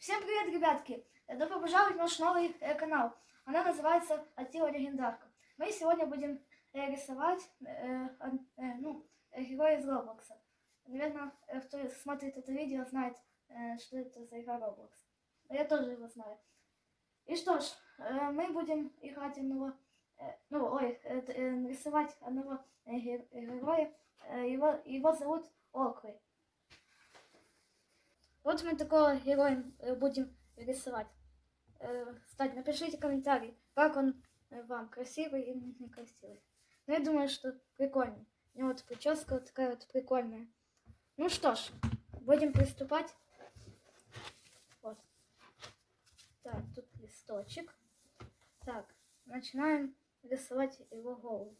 Всем привет, ребятки! Добро пожаловать в наш новый э, канал. Она называется Атила Легендарка. Мы сегодня будем э, рисовать э, э, ну, героя из Роблокса. Наверное, э, кто смотрит это видео, знает, э, что это за игра. Но Я тоже его знаю. И что ж, э, мы будем играть одного, э, ну, ой, э, э, рисовать одного э, ге- героя. Э, Его, его зовут Окры. Вот мы такого героя э, будем рисовать. Э, Кстати, напишите комментарий, как он э, вам, красивый или некрасивый. Ну, я думаю, что прикольный. У него вот прическа вот такая вот прикольная. Ну что ж, будем приступать. Вот. Так, тут листочек. Так, начинаем рисовать его голову.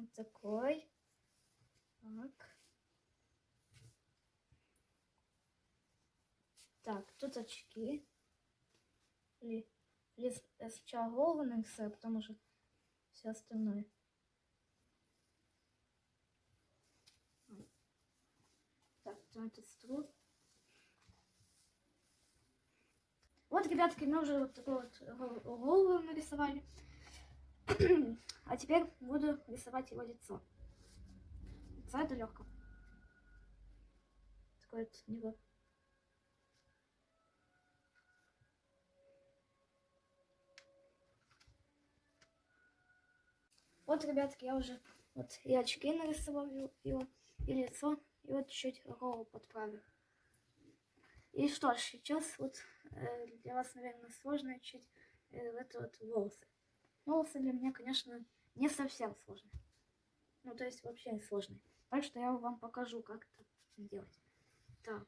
Вот такой. Так. Так, тут очки. Ли, лис, я сначала голову нарисую, а потом уже все остальное. Так, потом этот стул. Вот, ребятки, мы уже вот такую вот гол- голову нарисовали. А теперь буду рисовать его лицо. Лицо это легко. Такое вот у него. Вот, ребятки, я уже вот и очки нарисовал его, и лицо, и вот чуть голову подправил. И что ж, сейчас вот э, для вас, наверное, сложно чуть э, это вот волосы. Волосы для меня, конечно, не совсем сложные. Ну, то есть вообще не сложные. Так что я вам покажу, как это делать. Так,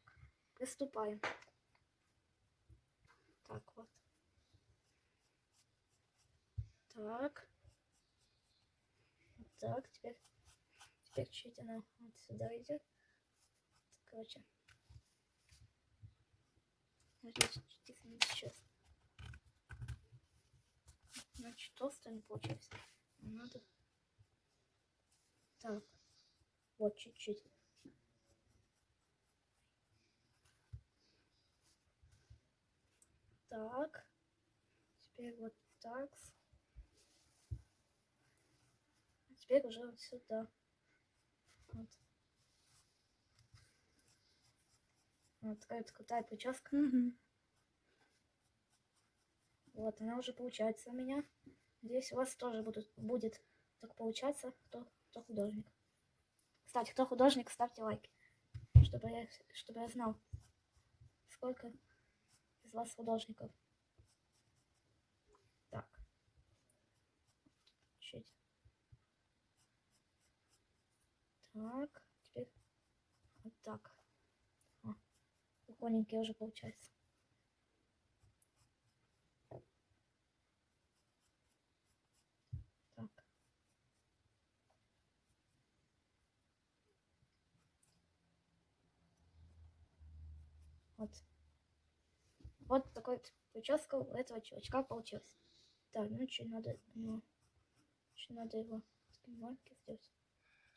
приступаем. Так, вот. Так. Так, теперь, теперь чуть она вот сюда идет. Короче. Тихо, не сейчас. Значит, толстая не получилось. Надо. Так. Вот чуть-чуть. Так. Теперь вот так. А теперь уже вот сюда. Вот. Вот такая вот крутая прическа. Вот, она уже получается у меня. Надеюсь, у вас тоже будут, будет так получаться, кто, кто художник. Кстати, кто художник, ставьте лайки, чтобы я, чтобы я знал, сколько из вас художников. Так. Чуть. Так, теперь вот так. О, прикольненький уже получается. Так. Вот. Вот такой вот прическа у этого чувачка получилась. Так, ну что надо, ну, что надо его маленькие сделать.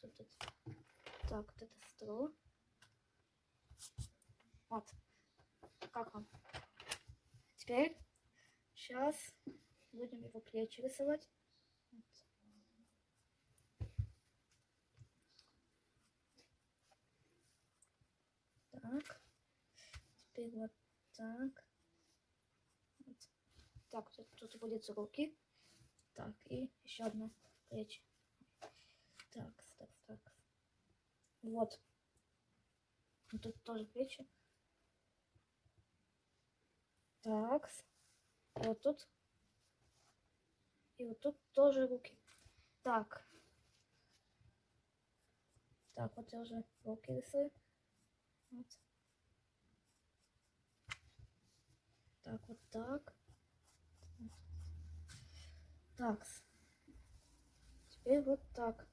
Тут, тут. Так, вот это стол. Вот. Как вам? Теперь, сейчас будем его плечи рисовать. Вот. Так. Теперь вот так. Так, тут, тут будет руки. Так, и еще одно плечи. Так, так, так. Вот Тут тоже плечи. Так. Вот тут. И вот тут тоже руки. Так. Так, вот я уже руки рисую. Вот. Так, вот так. Так. Теперь вот так.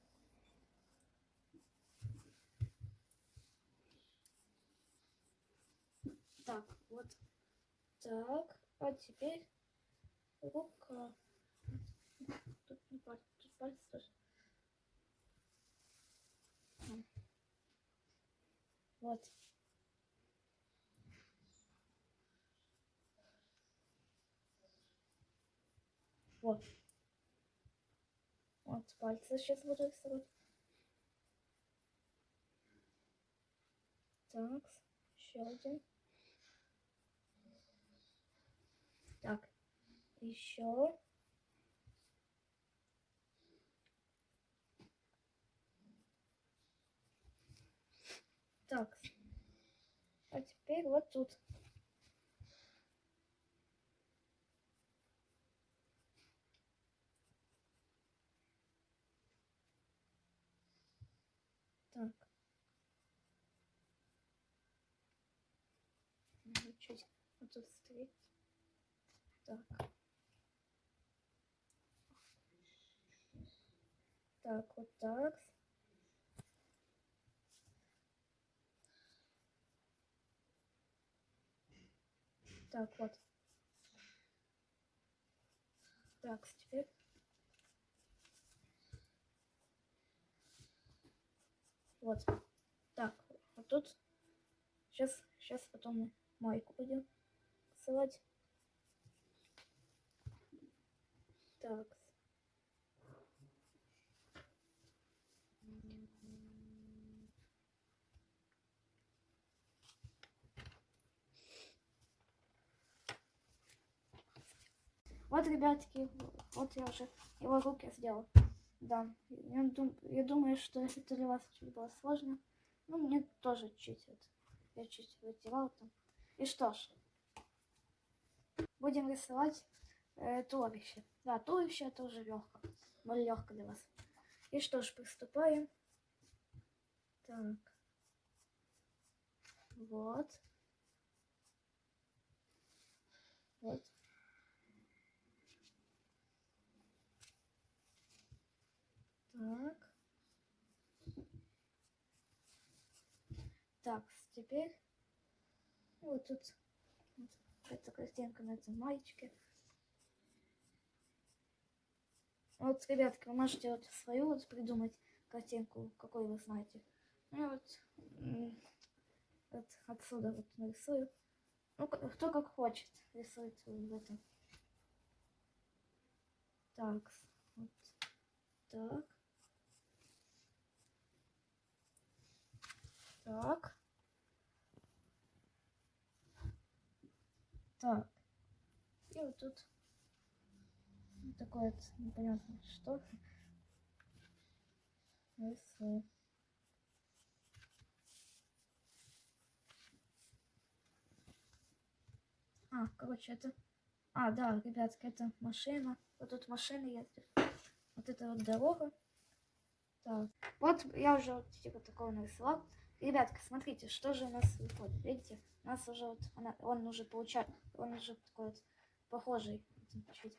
Так, вот так. А теперь рука. Тут не пальцы, тут пальцы тоже. Вот. Вот. Вот пальцы сейчас буду рисовать. Так, еще один. Так, еще. Так. А теперь вот тут. Так. Надо Чуть вот тут встретить. Так. Так, вот так. Так, вот. Так, теперь. Вот. Так, вот тут. Сейчас, сейчас потом майку будем рисовать. Так. Вот, ребятки, вот я уже его руки сделал. Да, я, дум, я думаю, что это для вас чуть было сложно. Ну, мне тоже чуть это. Я чуть вытирал там. И что ж, будем рисовать э, туловище. Да, туловище это уже легко. Более легко для вас. И что ж, приступаем. Так. Вот. Вот. Так. Так, теперь вот тут эта картинка на этом маечке. Вот, ребятки, вы можете вот свою вот придумать картинку, какой вы знаете. Ну вот, вот отсюда вот нарисую. Ну, кто как хочет рисует в этом. Так, вот так. Так. Так. И вот тут вот такое вот непонятно что. Рисую. А, короче, это... А, да, ребятки, это машина. Вот тут машины ездят. Вот это вот дорога. Так. Вот я уже вот типа такого нарисовал. Ребятки, смотрите, что же у нас выходит. Видите, у нас уже вот, она, он уже получает, он уже такой вот похожий. Чуть.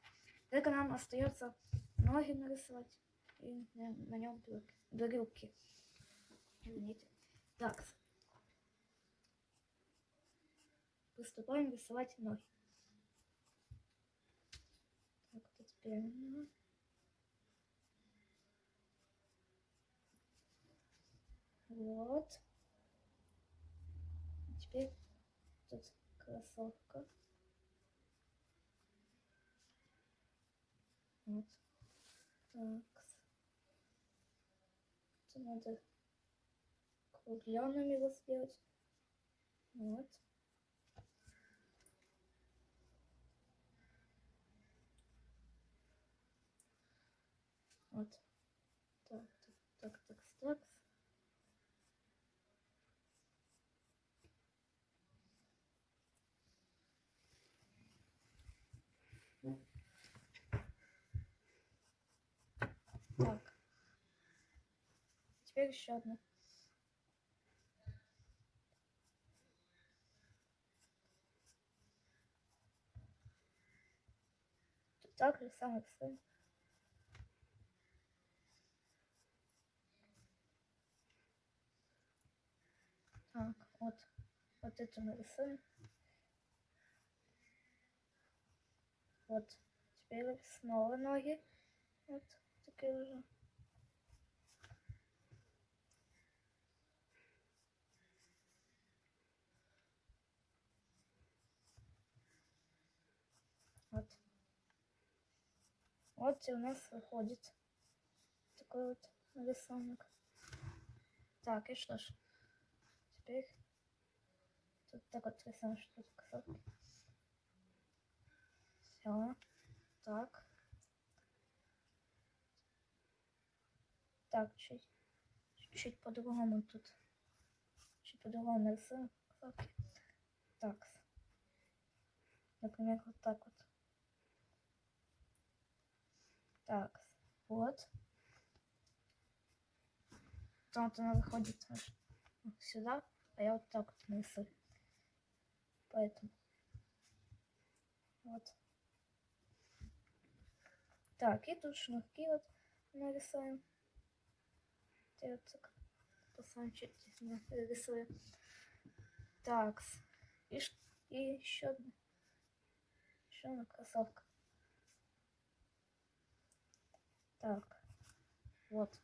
Только нам остается ноги нарисовать и на, на нем брюки. Извините. Так. Приступаем рисовать ноги. Так, тут прямо. Вот теперь тут кроссовка. Вот. Так. Это надо кругляным его сделать. Вот. Вот. Так, так, так, так, так. Так. Теперь еще одна. Так же самое рисуем. Так, вот. Вот это мы рисуем. Вот. Теперь снова ноги. Вот такие уже. Вот и у нас выходит такой вот рисунок. Так, и что ж, теперь тут так вот рисуем, что тут красотки. Все, так. Так, чуть, чуть по-другому тут. Чуть по-другому красотки. Так. Например, вот так вот. Так, вот. Потом вот она вот сюда, а я вот так вот нарисую. Поэтому. Вот. Так, и тут шнурки вот нарисуем. Я вот так посмотрим, чуть рисую. Так, и, и еще одна. Еще одна кроссовка. Так, вот.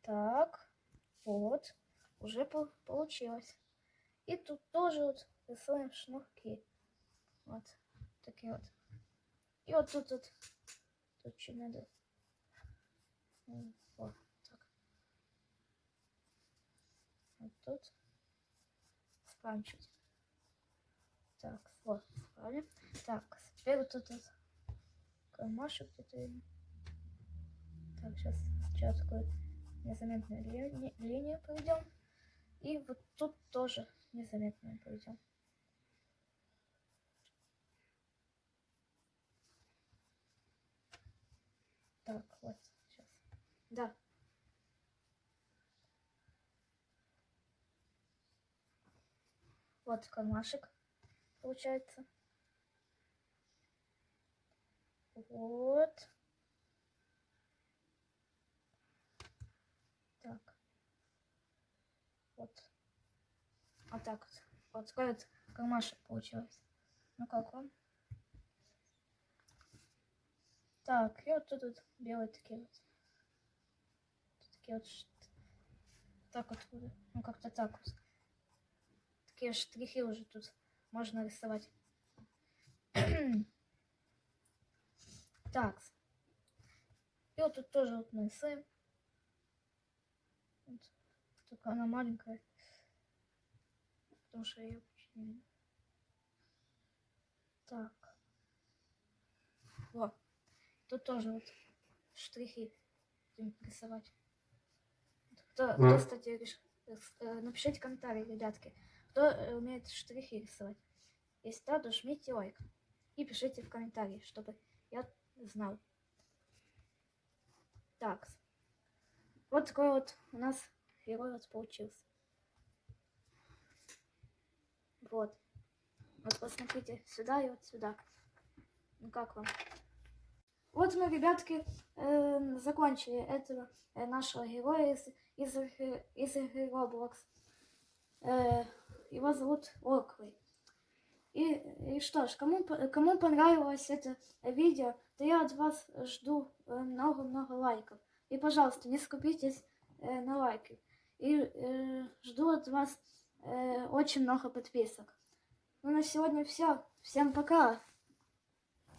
Так, вот, уже по- получилось. И тут тоже вот рисуем шнурки. Вот, такие вот. И вот тут вот, тут что надо. М, Вот, так. Вот тут. Чуть. Так, вот, справили. Так, теперь вот тут вот кармашек где-то. Так, сейчас, сейчас такую незаметную лини- линию проведем. И вот тут тоже незаметную проведем. Так, вот, сейчас. Да. Вот кармашек получается. Вот. Так. Вот. Вот так вот. Вот вот кармашек получилось. Ну как вам? Так, и вот тут вот белые такие вот. Тут такие вот так вот, ну как-то так вот. Такие штрихи уже тут можно рисовать. так. И вот тут тоже вот нарисуем. Вот. Только она маленькая. Потому что я ее почти не. Так. Вот. Тут тоже вот штрихи будем рисовать. Кто, кто кстати, реш- рис- э, напишите комментарии, ребятки, кто э, умеет штрихи рисовать. Если да, то жмите лайк. И пишите в комментарии, чтобы я знал. Так. Вот такой вот у нас герой вот получился. Вот. Вот посмотрите сюда и вот сюда. Ну как вам? Вот мы, ребятки, э, закончили этого э, нашего героя из, из, игры- из игры Roblox. Э, его зовут Орквей. И, и что ж, кому, кому понравилось это видео, то я от вас жду э, много-много лайков. И, пожалуйста, не скупитесь э, на лайки. И э, жду от вас э, очень много подписок. Ну, на сегодня все. Всем пока!